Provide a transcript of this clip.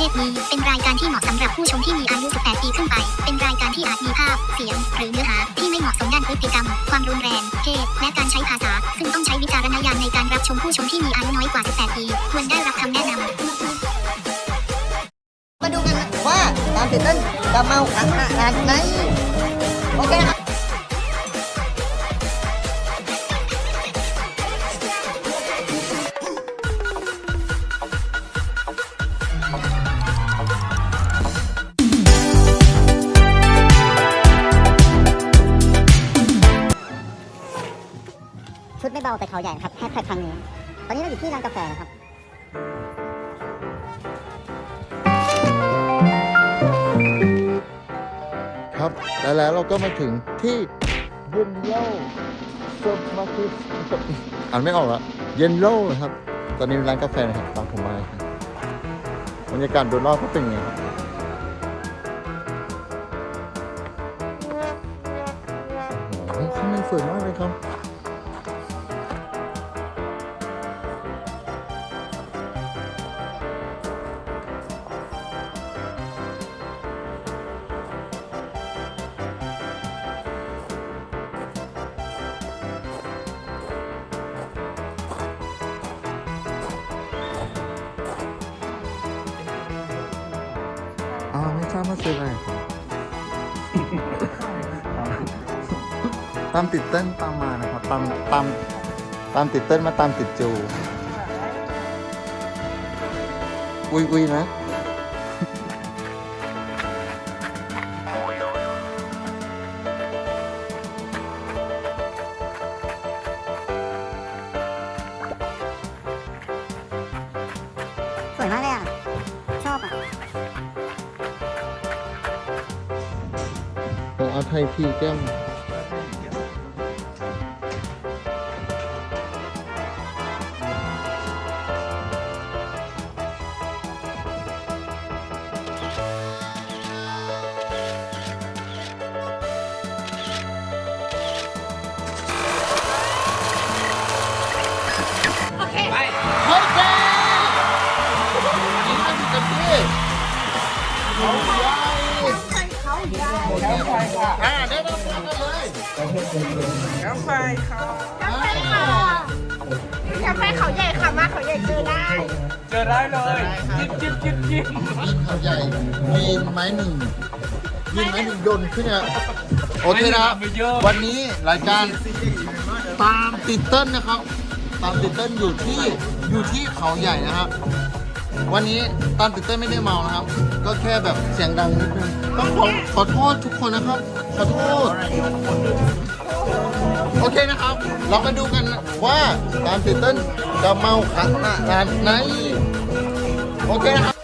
เทศนี้เป็นรายการที่เหมาะสำหรับผู้ชมที่มีอายุ 18 ปีขึ้นไป เป็นรายการที่อาจมีภาพ เสียง หรือเนื้อหาที่ไม่เหมาะสมด้านพฤติกรรม ความรุนแรง เพศ และการใช้ภาษา ซึ่งต้องใช้วิจารณญาณในการรับชมผู้ชมที่มีอายุน้อยกว่า 18 ปี ควรได้รับคำแนะนำมาดูกันว่าการตื่นเต้นจะเมาขนาดไหน เบาแต่เขาใหญ่ครับแฮชแท็กครั้งนี้ ตอนนี้เราอยู่ที่ร้านกาแฟนะครับครับและแล้วเราก็มาถึงที่เยนโลซุปมาคิสอ่านไม่ออกละเยนโลนะครับ ตอนนี้ร้านกาแฟนะครับตามผมมาครับบรรยากาศโดยรอบก็เป็นย่างไงครับโอ้โหข้างในสวยมากเลยครับ อ้ามาซื้ออะไรครับตามติดเต้นตามมานะครับตามตามตามติดเต้นมาตามติดจู อุ้ยอุ้ยนะสวยมากเลยอะ เอาไทยพีแก้มเฮ้ยแกนี่มันจะพี่เขาใหญ่เขาใหญ่อ่าได้รับฟังกันเลยกาแฟเขากาแฟค่ะกาแฟเขาใหญ่ค่ะมาเขาใหญ่เจอได้เจอได้เลยจิ้มจิ้มจิ้มจิ้มมีเขาใหญ่มีไม้หนึ่งมีไม้หนึ่งยนขึ้นเนี่ยโอเคนะครับไม่เยอะวันนี้รายการตามติดเต้นนะครับ ตามติดเต้นอยู่ที่อยู่ที่เขาใหญ่นะครับ วันนี้ตานติเต้นไม่ได้เมานะครับ ก็แค่แบบเสียงดังนิดนึงต้องขอขอโทษทุกคนนะครับ ขอโทษ โอเคนะครับ เรามาดูกันว่าตานติเต้นจะเมาขนาดไหน โอเคนะครับ